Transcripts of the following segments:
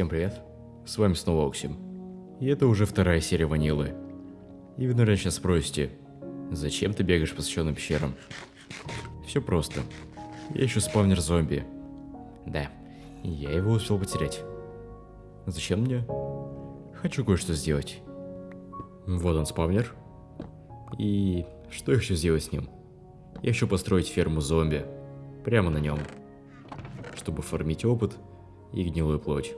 Всем привет, с вами снова Оксим. И это уже вторая серия Ванилы. И вы, наверное, сейчас спросите, зачем ты бегаешь по священным пещерам? Все просто. Я ищу спавнер зомби. Да, я его успел потерять. Зачем мне? Хочу кое-что сделать. Вот он спавнер. И что я хочу сделать с ним? Я хочу построить ферму зомби. Прямо на нем. Чтобы фармить опыт и гнилую плоть.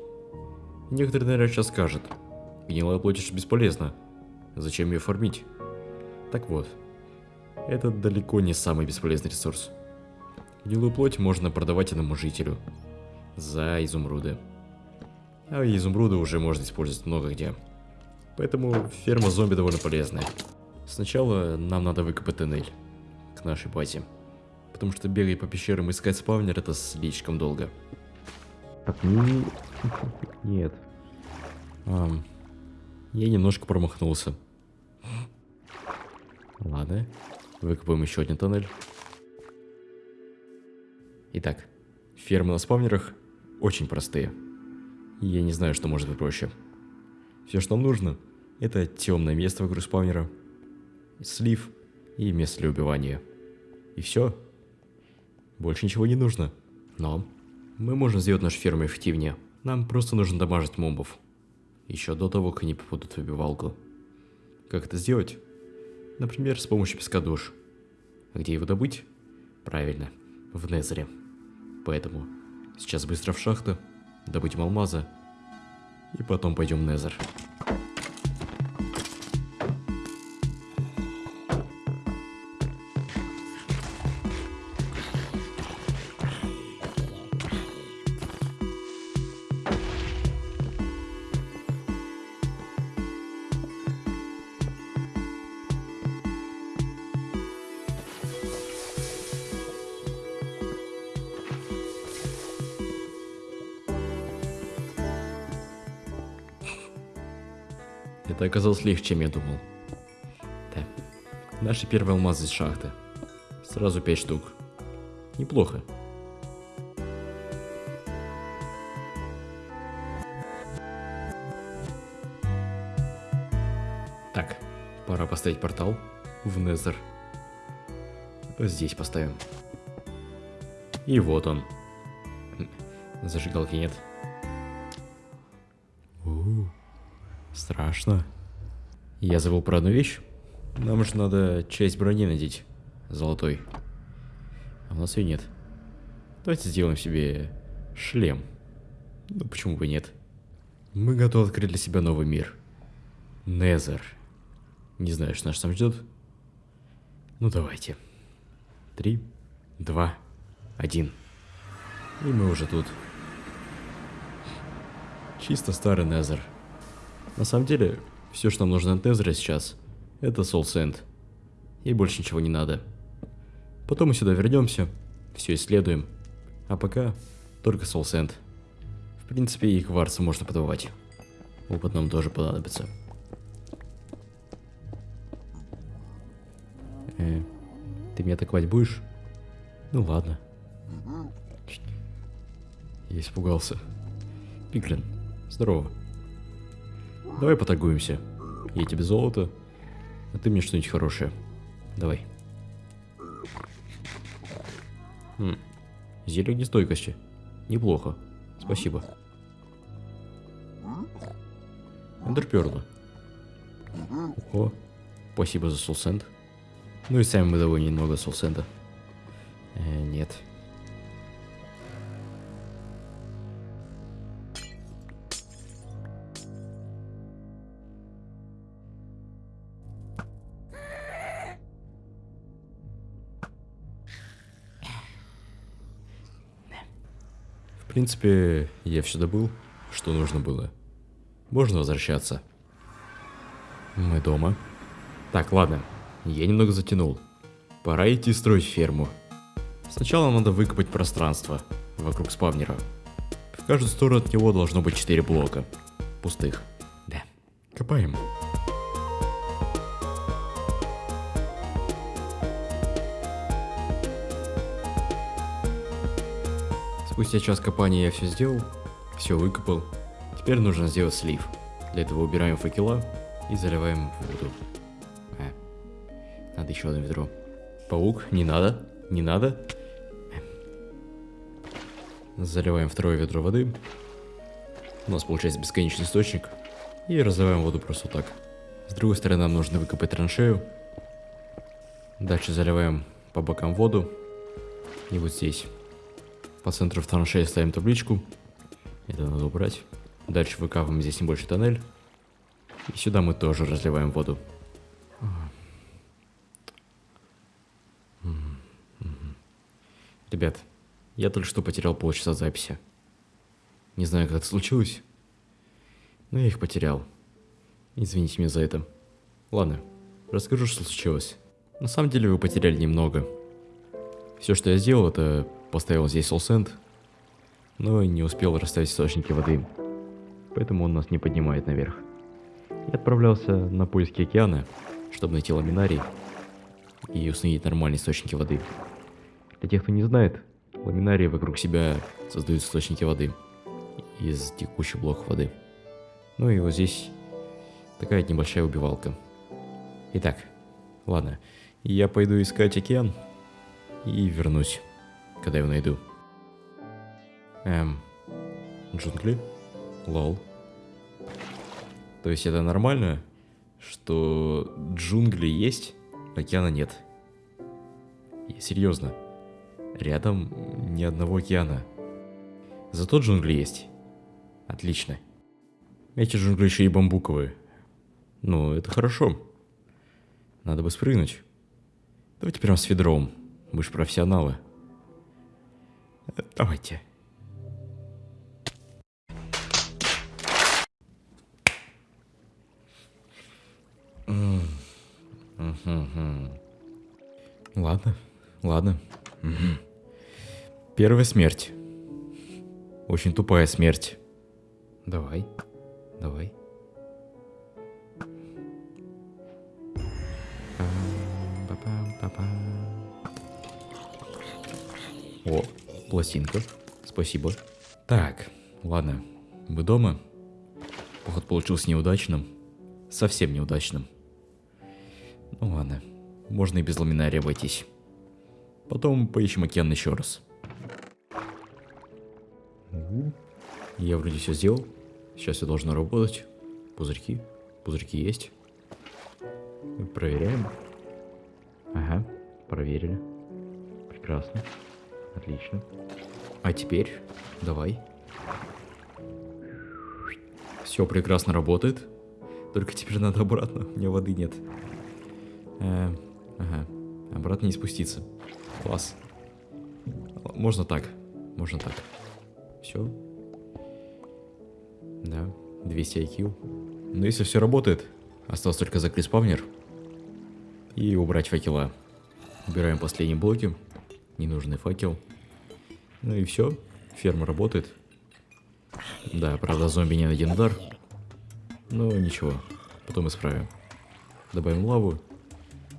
Некоторые, наверное, сейчас скажут, гнилая плоть же бесполезна. Зачем ее фармить? Так вот, это далеко не самый бесполезный ресурс. Гнилую плоть можно продавать одному жителю. За изумруды. А изумруды уже можно использовать много где. Поэтому ферма зомби довольно полезная. Сначала нам надо выкопать тоннель к нашей базе. Потому что бегать по пещерам и искать спавнер это слишком долго. Так, ну... Нет. А, я немножко промахнулся. Ладно. Выкопаем еще один тоннель. Итак, фермы на спавнерах очень простые. Я не знаю, что может быть проще. Все, что нам нужно, это темное место вокруг спавнера, слив и место для убивания. И все. Больше ничего не нужно. Но мы можем сделать нашу ферму эффективнее. Нам просто нужно дамажить мобов. Еще до того, как они попадут в убивалку. Как это сделать? Например, с помощью песка душ. Где его добыть? Правильно, в Незере. Поэтому сейчас быстро в шахту, добудем алмаза, и потом пойдем в Незер. Это оказалось легче, чем я думал. Да. Наши первые алмазы из шахты. Сразу пять штук. Неплохо. Так, пора поставить портал в Незер. Здесь поставим. И вот он. Зажигалки нет. Страшно. Я забыл про одну вещь. Нам же надо часть брони надеть. Золотой. А у нас ее нет. Давайте сделаем себе шлем. Ну почему бы нет? Мы готовы открыть для себя новый мир. Незер. Не знаю, что нас там ждет. Ну давайте. Три, два, один. И мы уже тут. Чисто старый Незер. На самом деле, все, что нам нужно от Незера сейчас, это Soul Sand. И больше ничего не надо. Потом мы сюда вернемся, все исследуем. А пока только Soul Sand. В принципе, и кварца можно подавать. Опыт нам тоже понадобится. Э, ты меня атаковать будешь? Ну ладно. Я испугался. Пиглин, здорово. Давай поторгуемся. Я тебе золото, а ты мне что-нибудь хорошее. Давай. Хм. Зелье огнестойкости. Неплохо. Спасибо. Эндерперла. О, спасибо за солсент. Ну и сами мы довольно немного солсента. В принципе, я все добыл, что нужно было. Можно возвращаться. Мы дома. Так, ладно. Я немного затянул. Пора идти строить ферму. Сначала надо выкопать пространство вокруг спавнера. В каждую сторону от него должно быть 4 блока. Пустых. Да. Копаем. Спустя час копания я все сделал, все выкопал. Теперь нужно сделать слив. Для этого убираем факела и заливаем воду. А, надо еще одно ведро. Паук, не надо, не надо. Заливаем второе ведро воды. У нас получается бесконечный источник. И разливаем воду просто так. С другой стороны нам нужно выкопать траншею. Дальше заливаем по бокам воду. И вот здесь. По центру траншеи ставим табличку. Это надо убрать. Дальше выкапываем здесь небольшой тоннель. И сюда мы тоже разливаем воду. Ребят, я только что потерял полчаса записи. Не знаю, как это случилось, но я их потерял. Извините меня за это. Ладно, расскажу, что случилось. На самом деле вы потеряли немного. Все, что я сделал, это поставил здесь солсент, но не успел расставить источники воды. Поэтому он нас не поднимает наверх. Я отправлялся на поиски океана, чтобы найти ламинарий и установить нормальные источники воды. Для тех, кто не знает, ламинарии вокруг себя создают источники воды из текущих блоков воды. Ну и вот здесь такая небольшая убивалка. Итак, ладно, я пойду искать океан и вернусь, когда его найду. Эм, джунгли? Лол. То есть это нормально, что джунгли есть, океана нет? И серьезно, рядом ни одного океана. Зато джунгли есть. Отлично. Эти джунгли еще и бамбуковые. Ну, это хорошо. Надо бы спрыгнуть. Давайте прям с ведром. Мы же профессионалы. Давайте. Ладно, ладно. Первая смерть. Очень тупая смерть. Давай, давай. О, пластинка. Спасибо. Так, ладно. Вы дома? Поход получился неудачным. Совсем неудачным. Ну ладно. Можно и без ламинария обойтись. Потом поищем океан еще раз. Я вроде все сделал. Сейчас все должно работать. Пузырьки. Пузырьки есть. Проверяем. Ага, проверили. Прекрасно. Отлично. А теперь давай. Все прекрасно работает. Только теперь надо обратно. У меня воды нет. Э, ага. Обратно не спуститься. Класс. Можно так. Можно так. Все. Да. 200 IQ. Но если все работает, осталось только закрыть спавнер и убрать факела. Убираем последние блоки. Ненужный факел. Ну и все. Ферма работает. Да, правда, зомби не один удар. Но ничего. Потом исправим. Добавим лаву.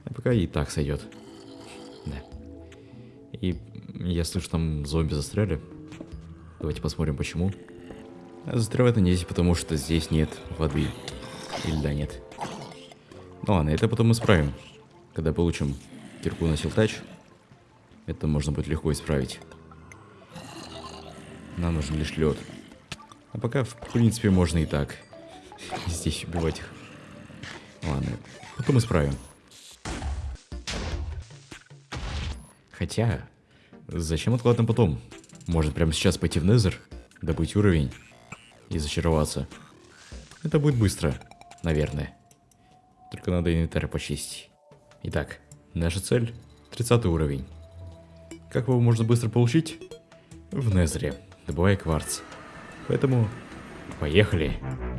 А пока и так сойдет. Да. И я слышу, там зомби застряли. Давайте посмотрим, почему. Застревают они здесь, потому что здесь нет воды. Или да, нет. Ну ладно, это потом исправим. Когда получим кирку на силтач, это можно будет легко исправить. Нам нужен лишь лед. А пока, в принципе, можно и так. Здесь убивать их. Ладно, потом исправим. Хотя, зачем откладывать потом? Может прямо сейчас пойти в Незер, добыть уровень и зачароваться. Это будет быстро, наверное. Только надо инвентарь почистить. Итак, наша цель 30 уровень. Как его можно быстро получить? В Незере, добывая кварц. Поэтому поехали. Так,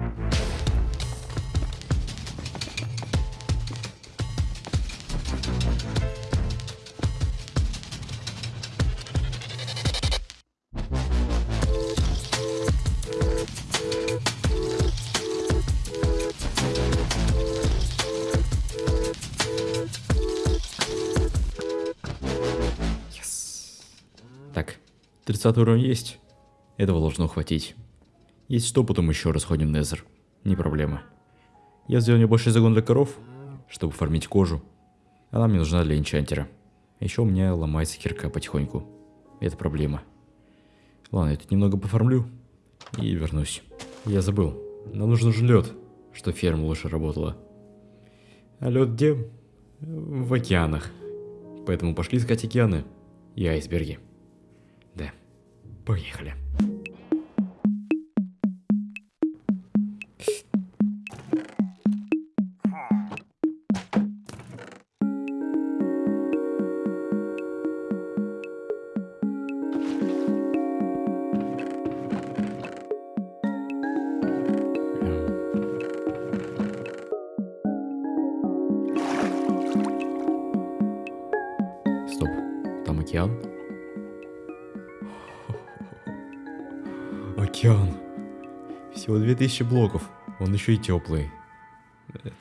30 уровень есть. Этого должно хватить. Если что, потом еще раз ходим в Незер. Не проблема. Я сделал небольшой загон для коров, чтобы фармить кожу. Она мне нужна для энчантера. Еще у меня ломается кирка потихоньку. Это проблема. Ладно, я тут немного пофармлю и вернусь. Я забыл. Нам нужен же лед, что ферма лучше работала. А лед где? В океанах. Поэтому пошли искать океаны и айсберги. Да, поехали. Океан. Всего 2000 блоков. Он еще и теплый. Это...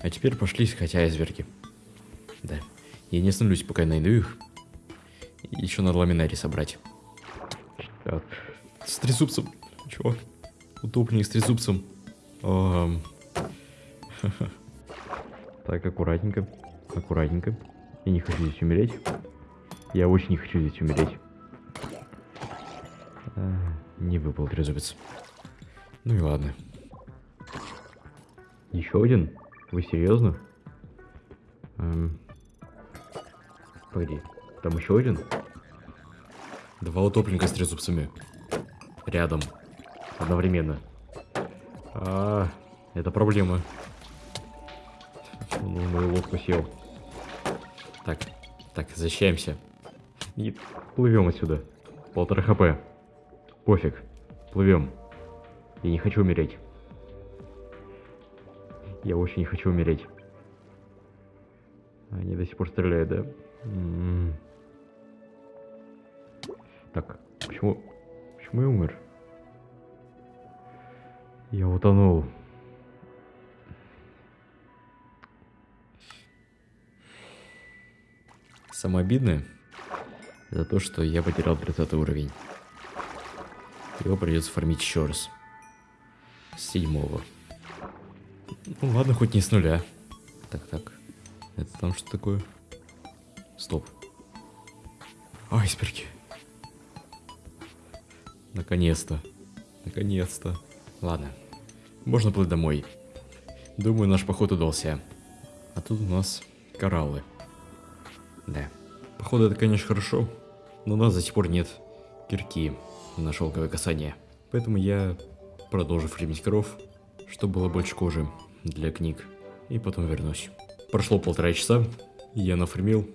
А теперь пошли искать айсберги. Да. Я не остановлюсь, пока я найду их. Еще надо ламинарий собрать. Так. С трезубцем. Чувак. Утопленник с трезубцем. Ам. Так, аккуратненько. Аккуратненько. Я не хочу здесь умереть. Я очень не хочу здесь умереть. А, не выпал трезубец. Ну и ладно. Еще один? Вы серьезно? Эм... Погоди, там еще один? Два утопленника с трезубцами. Рядом. Одновременно. А, это проблема. Он в мою лодку сел. Так, так, защищаемся. И плывем отсюда. Полтора хп. Пофиг. Плывем. Я не хочу умереть. Я очень не хочу умереть. Они до сих пор стреляют, да? М-м. Так, почему... Почему я умер? Я утонул. Самое обидное за то, что я потерял 30 уровень. Его придется фармить еще раз. С седьмого. Ну ладно, хоть не с нуля. Так, так. Это там что такое? Стоп. Айсберги. Наконец-то. Наконец-то. Ладно. Можно плыть домой. Думаю, наш поход удался. А тут у нас кораллы. Да. Походу, это, конечно, хорошо, но у нас до сих пор нет кирки на шелковое касание. Поэтому я продолжу фреймить коров, чтобы было больше кожи для книг. И потом вернусь. Прошло полтора часа, я нафармил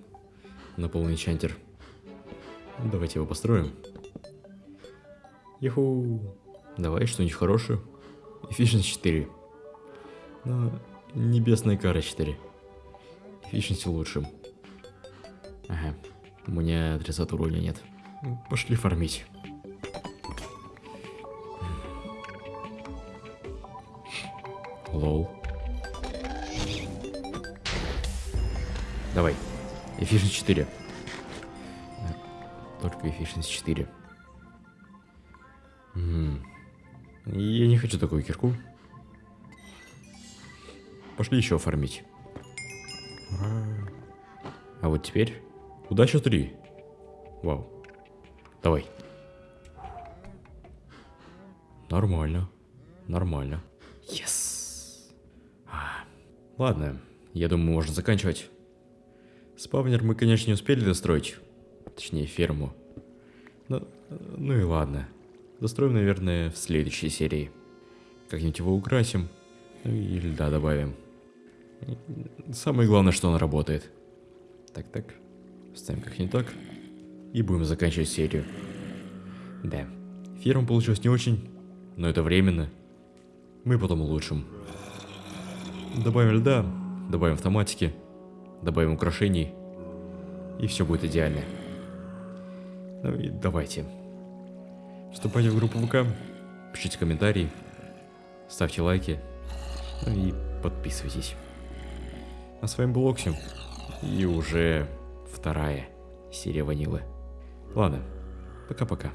на полный чантер. Давайте его построим. Юху! Давай что-нибудь хорошее. Efficiency 4. Но небесная кара 4. Efficiency лучше. Ага. У меня 30 уровня нет. Пошли фармить. Лол. Давай. Efficiency 4. Только Efficiency 4. М. Я не хочу такую кирку. Пошли еще оформить. А вот теперь удача 3. Вау. Давай. Нормально. Нормально. Yes. Ладно, я думаю, можно заканчивать. Спавнер мы, конечно, не успели достроить. Точнее, ферму. Ну, ну и ладно. Достроим, наверное, в следующей серии. Как-нибудь его украсим. Ну и льда добавим. Самое главное, что он работает. Так, так. Ставим как не так. И будем заканчивать серию. Да. Ферма получилась не очень, но это временно. Мы потом улучшим. Добавим льда, добавим автоматики, добавим украшений. И все будет идеально. Ну и давайте. Вступайте в группу ВК, пишите комментарии, ставьте лайки, ну и подписывайтесь. А с вами был Оксим, и уже вторая серия ванилы. Ладно, пока-пока.